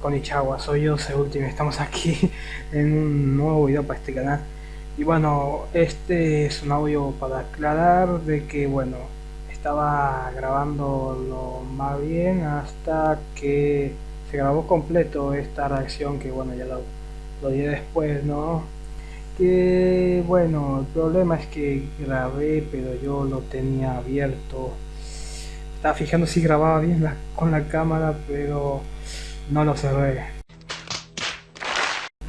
Konichiwa, soy yo, Ultimate, estamos aquí en un nuevo video para este canal y bueno, este es un audio para aclarar de que bueno, estaba grabando lo más bien hasta que se grabó completo esta reacción que bueno, ya lo, lo después, ¿no? Que bueno, el problema es que grabé pero yo lo tenía abierto estaba fijando si grababa bien con la cámara pero no lo cerré.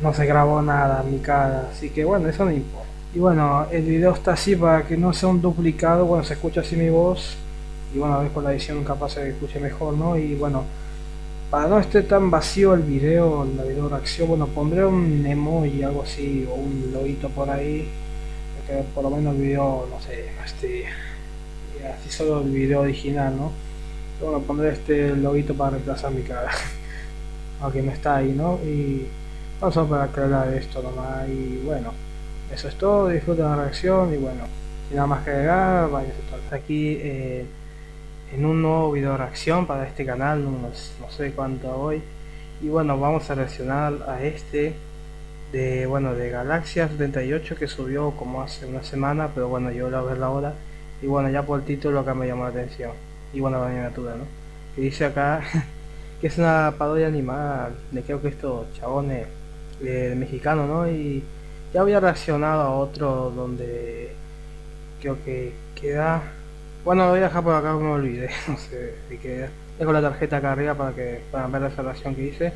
No se grabó nada mi cara, así que bueno, eso no importa. Y bueno, el video está así para que no sea un duplicado, bueno, se escucha así mi voz. Y bueno, a ver con la edición capaz se escuche mejor, ¿no? Y bueno, para no esté tan vacío el video, la video reacción, bueno, pondré un emoji, algo así, o un loguito por ahí. Que por lo menos el video, no sé, este, así solo el video original, ¿no? Bueno, pondré este loguito para reemplazar mi cara. aunque no está ahí, ¿no? Y vamos a para aclarar esto nomás y bueno, eso es todo, disfruten la reacción y bueno, nada más que agregar, aquí eh, en un nuevo video reacción para este canal, no, sé cuánto hoy. Y bueno, vamos a reaccionar a este de bueno de Galaxia 78 que subió como hace una semana pero bueno yo lo voy a ver ahora y bueno ya por el título acá me llamó la atención. Y bueno la miniatura no que dice acá que es una parodia animada de creo que estos chabones eh, mexicanos, ¿no? Y ya había reaccionado a otro donde creo que queda... Bueno, lo voy a dejar por acá, me olvidé, no sé si queda. Dejo la tarjeta acá arriba para que puedan ver esa reacción que hice.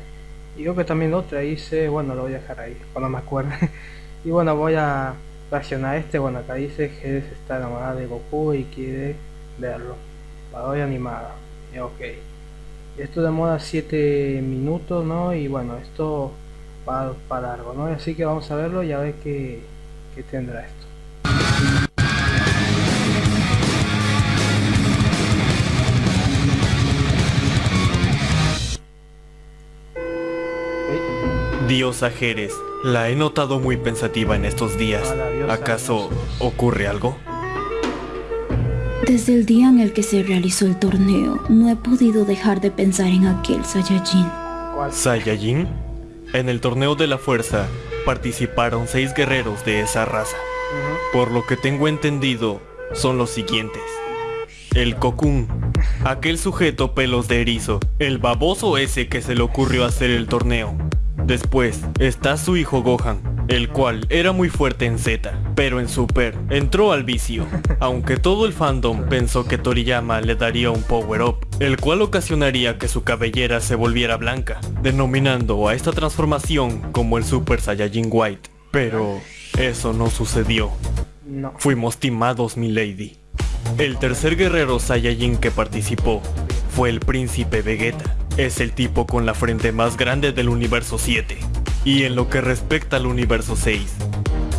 Y creo que también otra hice, bueno, lo voy a dejar ahí, cuando me acuerde. y bueno, voy a reaccionar a este, bueno, acá dice que está enamorada de Goku y quiere verlo. Parodia animada. Y ok esto demora 7 minutos no y bueno esto va para largo no así que vamos a verlo y a ver qué, qué tendrá esto Diosa Jerez, la he notado muy pensativa en estos días. ¿Acaso ocurre algo? Desde el día en el que se realizó el torneo, no he podido dejar de pensar en aquel Saiyajin. ¿Saiyajin? En el torneo de la fuerza participaron seis guerreros de esa raza. Por lo que tengo entendido, son los siguientes. El Kokun, aquel sujeto pelos de erizo, el baboso ese que se le ocurrió hacer el torneo. Después está su hijo Gohan, el cual era muy fuerte en Z, pero en Super entró al vicio, aunque todo el fandom pensó que Toriyama le daría un power up, el cual ocasionaría que su cabellera se volviera blanca, denominando a esta transformación como el Super Saiyajin White. Pero eso no sucedió. Fuimos timados, mi lady. El tercer guerrero Saiyajin que participó fue el príncipe Vegeta. Es el tipo con la frente más grande del universo 7. Y en lo que respecta al universo 6,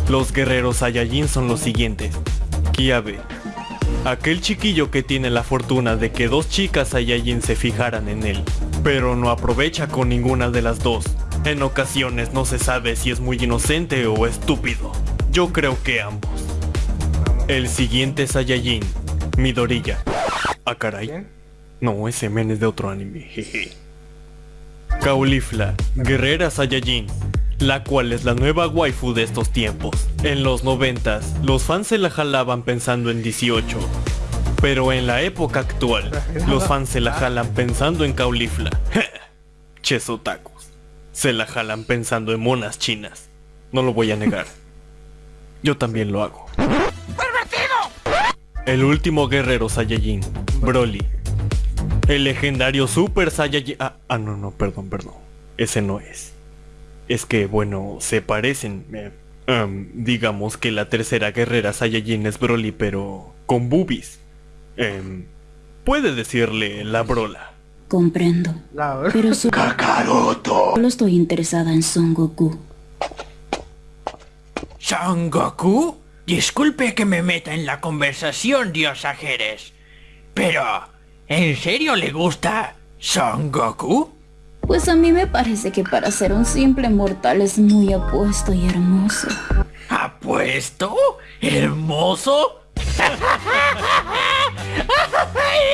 los guerreros Saiyajin son los siguientes. Kiabe, aquel chiquillo que tiene la fortuna de que dos chicas Saiyajin se fijaran en él, pero no aprovecha con ninguna de las dos. En ocasiones no se sabe si es muy inocente o estúpido. Yo creo que ambos. El siguiente Saiyajin, Midorilla. Ah caray. No, ese men es de otro anime, jeje. Caulifla, guerrera Saiyajin, la cual es la nueva waifu de estos tiempos. En los noventas, los fans se la jalaban pensando en 18. Pero en la época actual, los fans se la jalan pensando en Caulifla. Ches otakus. Se la jalan pensando en monas chinas. No lo voy a negar. Yo también lo hago. El último guerrero Saiyajin, Broly, el legendario Super Saiyajin... Ah, ah, no, no, perdón, perdón. Ese no es. Es que, bueno, se parecen. Eh, digamos que la tercera guerrera Saiyajin es Broly, pero con boobies. Em, puede decirle la brola. Comprendo. Pero su... ¡Kakaroto! Solo estoy interesada en Son Goku. ¿Son Goku? Disculpe que me meta en la conversación, diosa Jerez. Pero... ¿En serio le gusta Son Goku? Pues a mí me parece que para ser un simple mortal es muy apuesto y hermoso. ¿Apuesto? ¿Hermoso?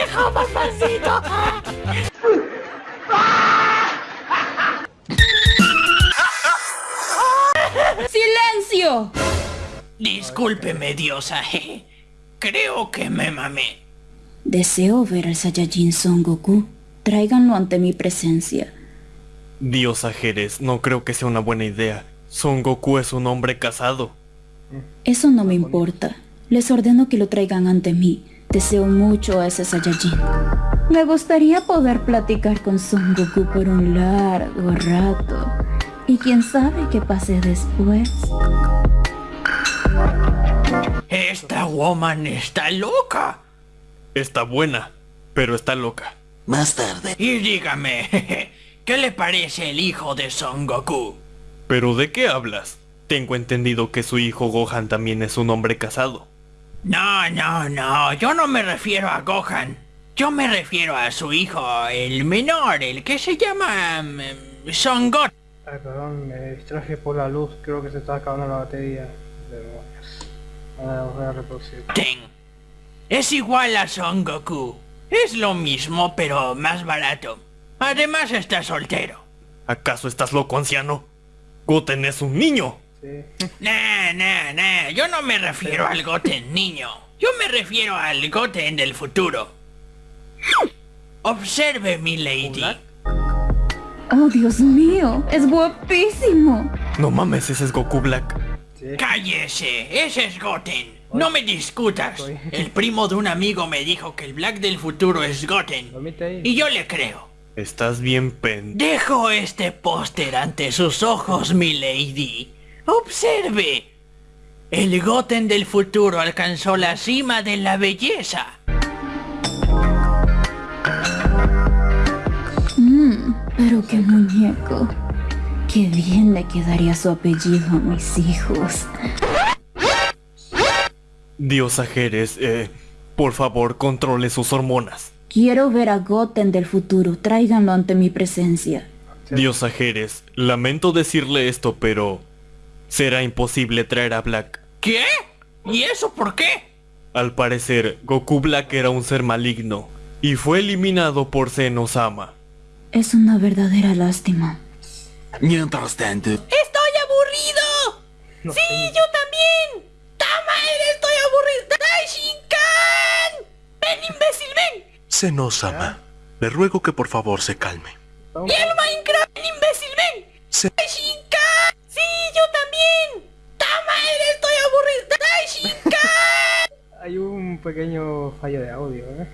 ¡Hijo papacito! ¡Silencio! Discúlpeme, diosa. Creo que me mamé. Deseo ver al Saiyajin Son Goku. Tráiganlo ante mi presencia. Diosa Jerez, no creo que sea una buena idea. Son Goku es un hombre casado. Eso no me importa. Les ordeno que lo traigan ante mí. Deseo mucho a ese Saiyajin. Me gustaría poder platicar con Son Goku por un largo rato. Y quién sabe qué pase después. Esta woman está loca. Está buena, pero está loca. Más tarde, Y dígame, jeje, ¿qué le parece el hijo de Son Goku? ¿Pero de qué hablas? Tengo entendido que su hijo Gohan también es un hombre casado. No, no, no, yo no me refiero a Gohan. Yo me refiero a su hijo, el menor, el que se llama... mm, Son Goten. Ay, perdón, me distraje por la luz. Creo que se está acabando la batería. Demonios. Ahora voy a reproducir. Es igual a Son Goku. Es lo mismo, pero más barato. Además está soltero. ¿Acaso estás loco, anciano? Goten es un niño. Sí. Nah, nah, nah, yo no me refiero al Goten niño. Yo me refiero al Goten del futuro. Observe, mi lady. Oh, Dios mío, es guapísimo. No mames, ese es Goku Black. Sí. Cállese, ese es Goten. No me discutas. Estoy- El primo de un amigo me dijo que el Black del futuro es Goten. Y yo le creo. Estás bien pen... Dejo este póster ante sus ojos, mi lady. Observe. El Goten del futuro alcanzó la cima de la belleza. Mmm, pero qué muñeco. Qué bien le quedaría su apellido a mis hijos. Diosa Jerez, eh, por favor, controle sus hormonas. Quiero ver a Goten del futuro. Tráiganlo ante mi presencia. Diosa Jerez, lamento decirle esto, pero... Será imposible traer a Black. ¿Qué? ¿Y eso por qué? Al parecer, Goku Black era un ser maligno y fue eliminado por Senosama. Es una verdadera lástima. Mientras tanto, ¡Estoy aburrido! No ¡Sí, sé. yo también! ¡Tama, estoy aburrido! ¡Daishinkan! ¡Ven, imbécil, ven! Senosama, le ruego que por favor se calme. ¡Y el Minecraft, ven, imbécil, ven! Se- ¡Daishinkan! ¡Sí, yo también! ¡Tama, estoy aburrido! ¡Daishinkan! Hay un pequeño fallo de audio, ¿eh?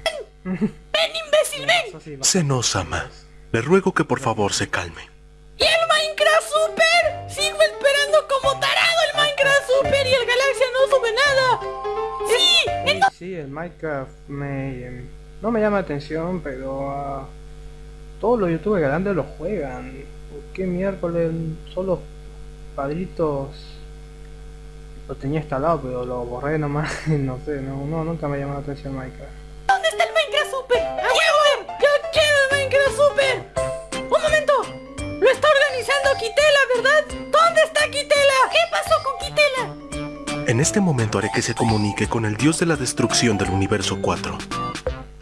¡Ven, imbécil, ven! Senosama, le ruego que por favor se calme. ¡Y el Super! ¡Sigo esperando como tarado el Minecraft Super y el Galaxia no sube nada! ¡Sí! Eh, Sí, el Minecraft me, em, no me llama la atención, pero ah, todos los youtubers grandes lo juegan. ¿Por qué miércoles solo padritos lo tenía instalado, pero lo borré nomás? no sé, no, no, nunca me llamó la atención Minecraft. ¿Dónde está el Minecraft Super? ¡Quiero! ¡Yo quiero el Minecraft Super! Kitela, ¿verdad? ¿Dónde está Kitela? ¿Qué pasó con Kitela? En este momento haré que se comunique con el dios de la destrucción del universo 4.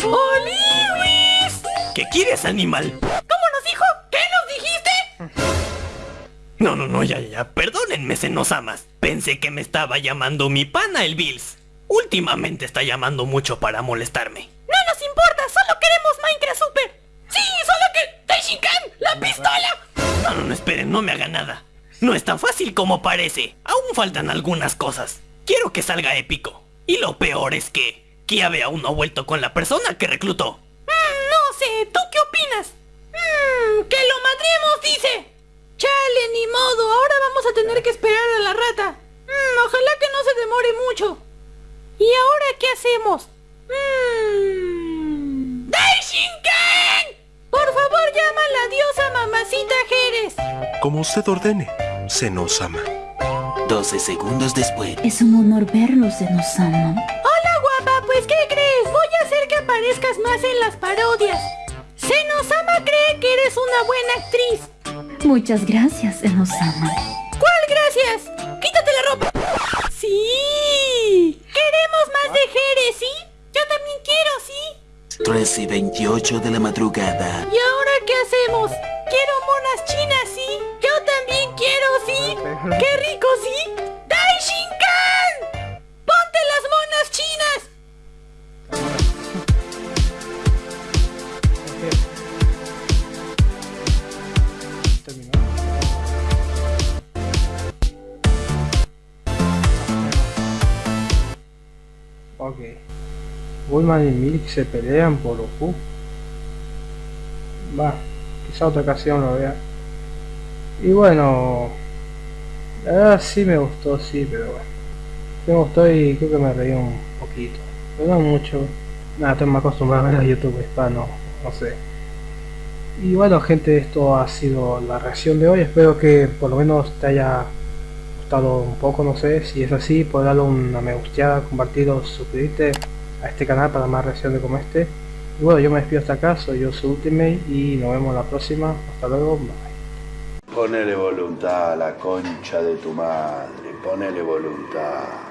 ¡Oliwis! ¿Qué quieres, animal? ¿Cómo nos dijo? ¿Qué nos dijiste? No, no, no, ya, ya, ya. Perdónenme, Senosamas. Pensé que me estaba llamando mi pana el Bills. Últimamente está llamando mucho para molestarme. No nos importa, solo queremos Minecraft Super. Sí, solo que... ¡Daishinkan! ¡La pistola! No, no, no, esperen, no me haga nada. No es tan fácil como parece. Aún faltan algunas cosas. Quiero que salga épico. Y lo peor es que Kiabe aún no ha vuelto con la persona que reclutó. Mm, no sé, ¿tú qué opinas? Mmm, que lo madremos, dice. Chale, ni modo, ahora vamos a tener que esperar a la rata. Mmm, ojalá que no se demore mucho. ¿Y ahora qué hacemos? Llama la diosa mamacita Jerez. Como usted ordene, Senosama. 12 segundos después. Es un honor verlos, Senosama. Hola guapa, pues ¿qué crees? Voy a hacer que aparezcas más en las parodias. Senosama cree que eres una buena actriz. Muchas gracias, Senosama. ¿Cuál gracias? Quítate la ropa. Sí. Queremos más de Jerez, ¿sí? Yo también quiero, ¿sí? 13 y 28 de la madrugada. ¿Y ahora Quiero monas chinas, sí. Yo también quiero, sí. Qué rico, sí. ¡Dai Shinkan! ¡Ponte las monas chinas! Ok. Goldman y Milik se pelean por Oku. Va quizá otra ocasión lo vea. Y bueno, la verdad sí me gustó, sí, pero bueno. Me gustó y creo que me reí un poquito. Pero no mucho. Nada, estoy más acostumbrado a ver a YouTube hispano, no sé. Y bueno gente, esto ha sido la reacción de hoy. Espero que por lo menos te haya gustado un poco, no sé. Si es así, puedes darle una me gusteada, compartirlo, suscribirte a este canal para más reacciones como este. Y bueno, yo me despido hasta acá, soy yo su Ultimate y nos vemos la próxima. Hasta luego, bye. Ponele voluntad a la concha de tu madre, ponele voluntad.